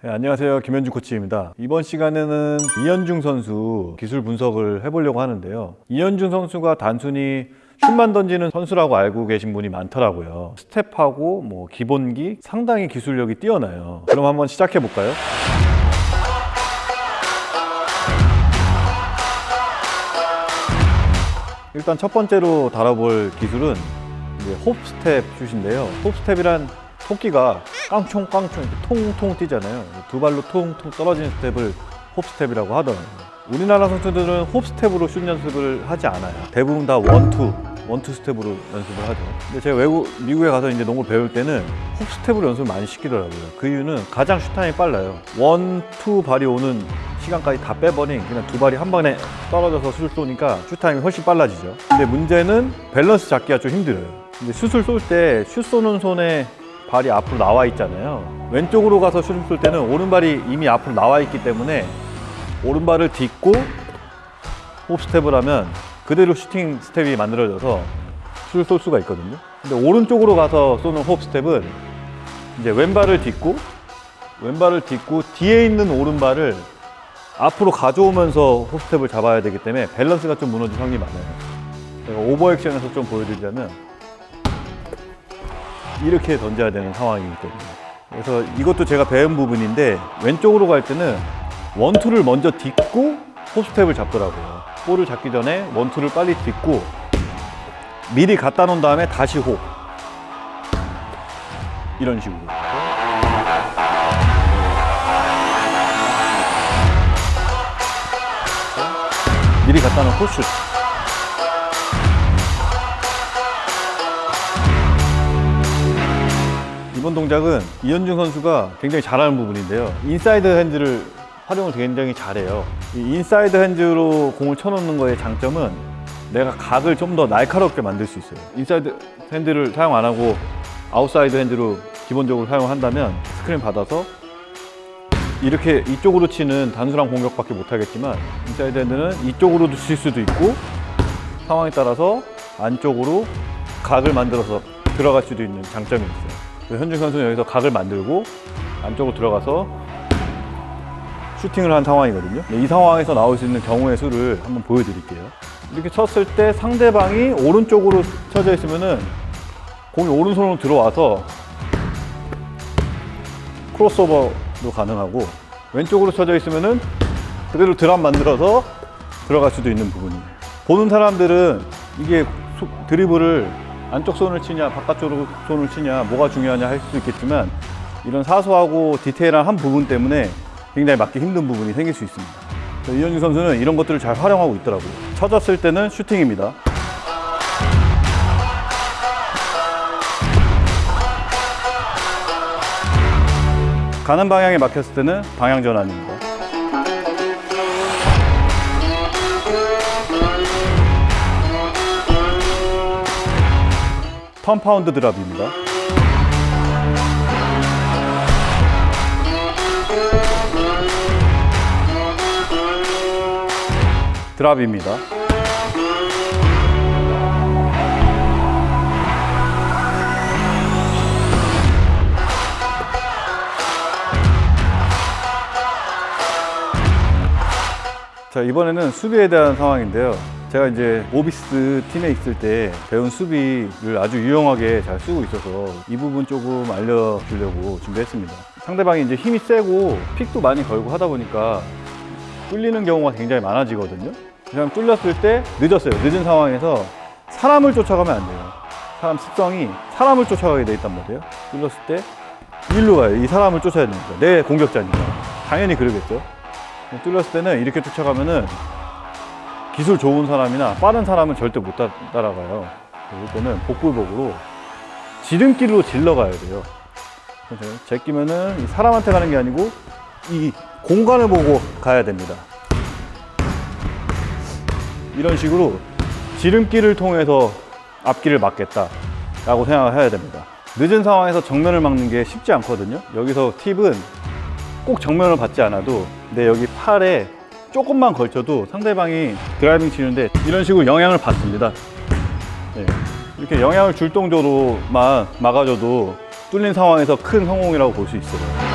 네, 안녕하세요. 김현중 코치입니다. 이번 시간에는 이현중 선수 기술 분석을 해보려고 하는데요. 이현중 선수가 단순히 슛만 던지는 선수라고 알고 계신 분이 많더라고요. 스텝하고 뭐 기본기 상당히 기술력이 뛰어나요. 그럼 한번 시작해 볼까요? 일단 첫 번째로 다뤄볼 기술은 이제 홉스텝 슛인데요. 홉스텝이란 토끼가 깡총깡총 이렇게 통통 뛰잖아요. 두 발로 통통 떨어지는 스텝을 hop step이라고 하더라고요. 우리나라 선수들은 hop step으로 슛 연습을 하지 않아요. 대부분 다 one two, one two step으로 연습을 하죠. 근데 제가 외국, 미국에 가서 이제 농구를 배울 때는 hop step으로 연습을 많이 시키더라고요. 그 이유는 가장 슛 타임이 빨라요. one, two 발이 오는 시간까지 다 빼버린 그냥 두 발이 한 번에 떨어져서 슛을 쏘니까 슛 타임이 훨씬 빨라지죠. 근데 문제는 밸런스 잡기가 좀 힘들어요. 근데 슛을 쏠 때 슛 쏘는 손에 발이 앞으로 나와 있잖아요. 왼쪽으로 가서 슛을 쏠 때는 오른발이 이미 앞으로 나와 있기 때문에 오른발을 딛고 hop step을 하면 그대로 슈팅 스텝이 만들어져서 슛을 쏠 수가 있거든요. 근데 오른쪽으로 가서 쏘는 hop step은 이제 왼발을 딛고 왼발을 딛고 뒤에 있는 오른발을 앞으로 가져오면서 hop step을 잡아야 되기 때문에 밸런스가 좀 무너질 확률이 많아요. 제가 오버액션에서 좀 보여드리자면 이렇게 던져야 되는 상황이기 때문에 그래서 이것도 제가 배운 부분인데 왼쪽으로 갈 때는 원투를 먼저 딛고 홉스텝을 잡더라고요. 볼을 잡기 전에 원투를 빨리 딛고 미리 갖다 놓은 다음에 다시 홉 이런 식으로. 미리 갖다 놓고 슛 이번 동작은 이현중 선수가 굉장히 잘하는 부분인데요. inside hands를 활용을 굉장히 잘해요. 이 inside hands로 공을 쳐놓는 거의 장점은 내가 각을 좀 더 날카롭게 만들 수 있어요. inside hand를 사용 안 하고 outside hand로 기본적으로 사용한다면 스크린 받아서 이렇게 이쪽으로 치는 단순한 공격밖에 못 하겠지만 inside hand는 이쪽으로도 칠 수도 있고 상황에 따라서 안쪽으로 각을 만들어서 들어갈 수도 있는 장점이 있어요. 그래서 현중 선수는 여기서 각을 만들고 안쪽으로 들어가서 슈팅을 한 상황이거든요. 이 상황에서 나올 수 있는 경우의 수를 한번 보여드릴게요. 이렇게 쳤을 때 상대방이 오른쪽으로 쳐져 있으면 은 공이 오른손으로 들어와서 크로스오버도 가능하고 왼쪽으로 쳐져 있으면 은 그대로 드랍 만들어서 들어갈 수도 있는 부분이에요. 보는 사람들은 이게 소- 드리블을 안쪽 손을 치냐 바깥쪽으로 손을 치냐 뭐가 중요하냐 할 수도 있겠지만 이런 사소하고 디테일한 한 부분 때문에 굉장히 맞기 힘든 부분이 생길 수 있습니다. 이현주 선수는 이런 것들을 잘 활용하고 있더라고요. 쳐졌을 때는 슈팅입니다. 가는 방향에 막혔을 때는 방향 전환입니다. 턴 파운드 드랍입니다. 드랍입니다. 자 이번에는 수비에 대한 상황인데요. 제가 이제 오비스 팀에 있을 때 배운 수비를 아주 유용하게 잘 쓰고 있어서 이 부분 조금 알려주려고 준비했습니다. 상대방이 이제 힘이 세고 픽도 많이 걸고 하다 보니까 뚫리는 경우가 굉장히 많아지거든요. 그냥 뚫렸을 때 늦었어요. 늦은 상황에서 사람을 쫓아가면 안 돼요. 사람 습성이 사람을 쫓아가게 돼 있단 말이에요. 뚫렸을 때 일로 가요. 이 사람을 쫓아야 되니까. 내 공격자니까. 당연히 그러겠죠. 뚫렸을 때는 이렇게 쫓아가면은 기술 좋은 사람이나 빠른 사람은 절대 못 따- 따라가요. 때는 복불복으로 지름길로 질러 가야 돼요. 제끼면은 이 사람한테 가는 게 아니고 이 공간을 보고 가야 됩니다. 이런 식으로 지름길을 통해서 앞길을 막겠다 라고 생각을 해야 됩니다. 늦은 상황에서 정면을 막는 게 쉽지 않거든요. 여기서 팁은 꼭 정면을 받지 않아도 내 여기 팔에 조금만 걸쳐도 상대방이 driving 치는데 이런 식으로 영향을 받습니다. 네. 이렇게 영향을 줄 정도로만 막아줘도 뚫린 상황에서 큰 성공이라고 볼 수 있어요.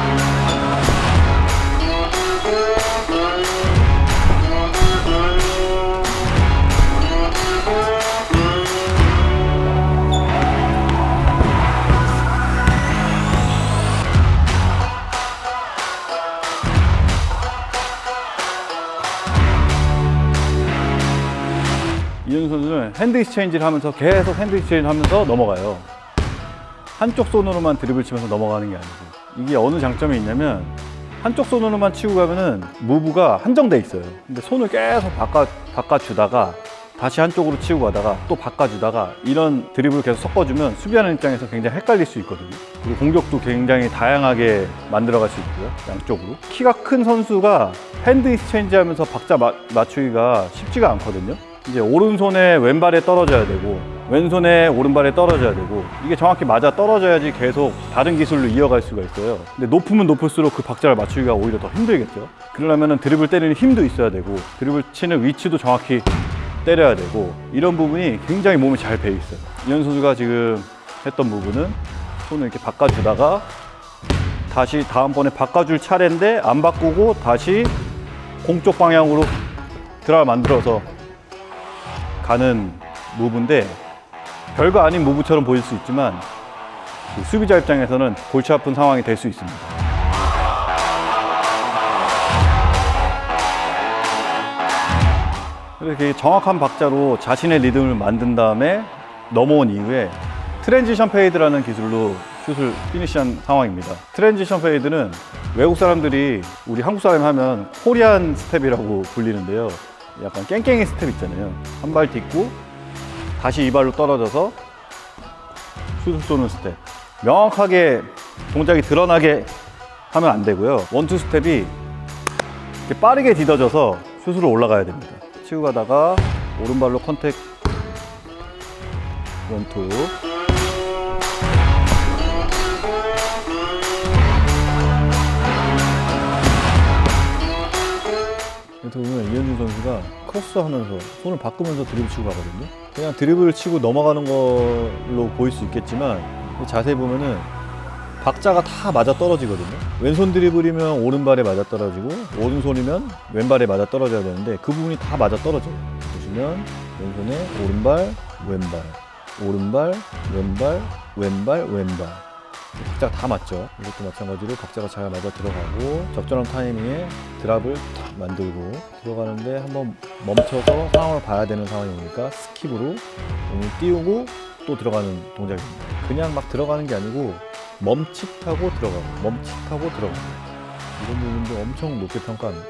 선수는 hand exchange를 하면서 계속 hand exchange를 하면서 넘어가요. 한쪽 손으로만 드리블 치면서 넘어가는 게 아니고 이게 어느 장점이 있냐면 한쪽 손으로만 치고 가면은 move가 한정돼 있어요. 근데 손을 계속 바꿔 바꿔주다가 다시 한쪽으로 치고 가다가 또 바꿔주다가 이런 드리블을 계속 섞어주면 수비하는 입장에서 굉장히 헷갈릴 수 있거든요. 그리고 공격도 굉장히 다양하게 만들어갈 수 있고요. 양쪽으로. 키가 큰 선수가 hand exchange 하면서 박자 마- 맞추기가 쉽지가 않거든요. 이제 오른손에 왼발에 떨어져야 되고 왼손에 오른발에 떨어져야 되고 이게 정확히 맞아 떨어져야지 계속 다른 기술로 이어갈 수가 있어요. 근데 높으면 높을수록 그 박자를 맞추기가 오히려 더 힘들겠죠. 그러려면 드리블 때리는 힘도 있어야 되고 드리블 치는 위치도 정확히 때려야 되고 이런 부분이 굉장히 몸에 잘 배 있어요. 이현 선수가 지금 했던 부분은 손을 이렇게 바꿔주다가 다시 다음번에 바꿔줄 차례인데 안 바꾸고 다시 공쪽 방향으로 드라를 만들어서 가는 무브인데 별거 아닌 무브처럼 보일 수 있지만 그 수비자 입장에서는 골치 아픈 상황이 될 수 있습니다. 이렇게 정확한 박자로 자신의 리듬을 만든 다음에 넘어온 이후에 transition fade라는 기술로 슛을 피니시한 상황입니다. transition fade는 외국 사람들이 우리 한국 사람이 하면 Korean step이라고 불리는데요. 약간 깽깽이 스텝 있잖아요. 한 발 딛고 다시 이 발로 떨어져서 슛을 쏘는 스텝. 명확하게 동작이 드러나게 하면 안 되고요. one two step이 이렇게 빠르게 디뎌져서 슛으로 올라가야 됩니다. 치고 가다가 오른발로 contact one two 이렇게 보면 이현중 선수가 크로스 하면서 손을 바꾸면서 드리블 치고 가거든요. 그냥 드리블을 치고 넘어가는 걸로 보일 수 있겠지만 자세히 보면은 박자가 다 맞아 떨어지거든요. 왼손 드리블이면 오른발에 맞아 떨어지고 오른손이면 왼발에 맞아 떨어져야 되는데 그 부분이 다 맞아 떨어져요. 보시면 왼손에 오른발, 왼발, 오른발, 왼발, 왼발, 왼발. 박자가 다 맞죠. 이것도 마찬가지로 박자가 잘 맞아 들어가고 적절한 타이밍에 drop을 탁 만들고 들어가는데 한번 멈춰서 상황을 봐야 되는 상황이 오니까 skip으로 몸을 띄우고 또 들어가는 동작입니다. 그냥 막 들어가는 게 아니고 멈칫하고 들어가고 멈칫하고 들어가고 이런 부분도 엄청 높게 평가합니다.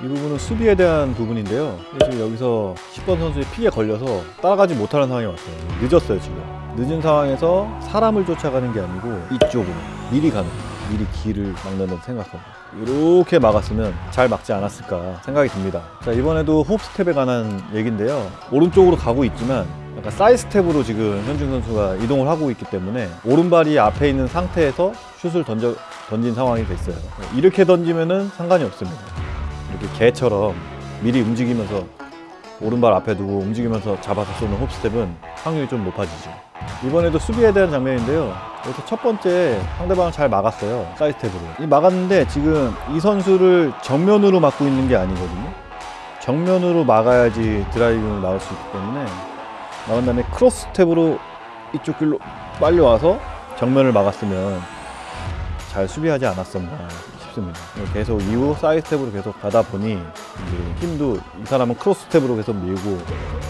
이 부분은 수비에 대한 부분인데요. 지금 여기서 10번 선수의 피에 걸려서 따라가지 못하는 상황이 왔어요. 늦었어요, 지금. 늦은 상황에서 사람을 쫓아가는 게 아니고 이쪽으로 미리 가는. 미리 길을 막는다고 생각하고 이렇게 막았으면 잘 막지 않았을까 생각이 듭니다. 자 이번에도 홉 스텝에 관한 얘기인데요. 오른쪽으로 가고 있지만 약간 사이드 스텝으로 지금 현중 선수가 이동을 하고 있기 때문에 오른발이 앞에 있는 상태에서 슛을 던져 던진 상황이 됐어요. 이렇게 던지면 은 상관이 없습니다. 이렇게 게처럼 미리 움직이면서 오른발 앞에 두고 움직이면서 잡아서 쏘는 hop step은 확률이 좀 높아지죠. 이번에도 수비에 대한 장면인데요. 여기서 첫 번째 상대방을 잘 막았어요. 사이드 스텝으로. 이 막았는데 지금 이 선수를 정면으로 막고 있는 게 아니거든요. 정면으로 막아야지 driving을 나올 수 있기 때문에 나온 다음에 크로스 스텝으로 이쪽 길로 빨리 와서 정면을 막았으면 잘 수비하지 않았었나 싶습니다. 계속 이후 사이드 스텝으로 계속 가다 보니 힘도 이 사람은 크로스 스텝으로 계속 밀고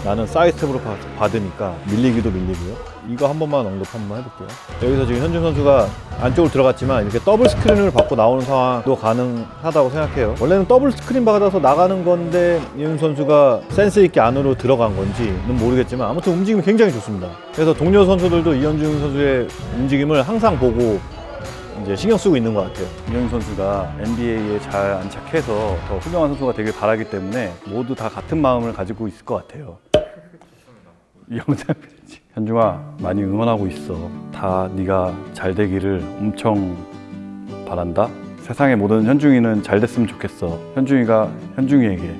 나는 사이드 스텝으로 바- 받으니까 밀리기도 밀리고요. 이거 한 번만 언급 한번 해볼게요. 여기서 지금 현중 선수가 안쪽으로 들어갔지만 이렇게 더블 스크린을 받고 나오는 상황도 가능하다고 생각해요. 원래는 더블 스크린 받아서 나가는 건데 이현 선수가 센스 있게 안으로 들어간 건지는 모르겠지만 아무튼 움직임이 굉장히 좋습니다. 그래서 동료 선수들도 이현중 선수의 움직임을 항상 보고 이제 신경 쓰고 있는 것 같아요. 이현 선수가 NBA에 잘 안착해서 더 훌륭한 선수가 되길 바라기 때문에 모두 다 같은 마음을 가지고 있을 것 같아요. 이 영상 편지. 현중아 많이 응원하고 있어. 다 네가 잘 되기를 엄청 바란다. 세상의 모든 현중이는 잘 됐으면 좋겠어. 현중이가 현중이에게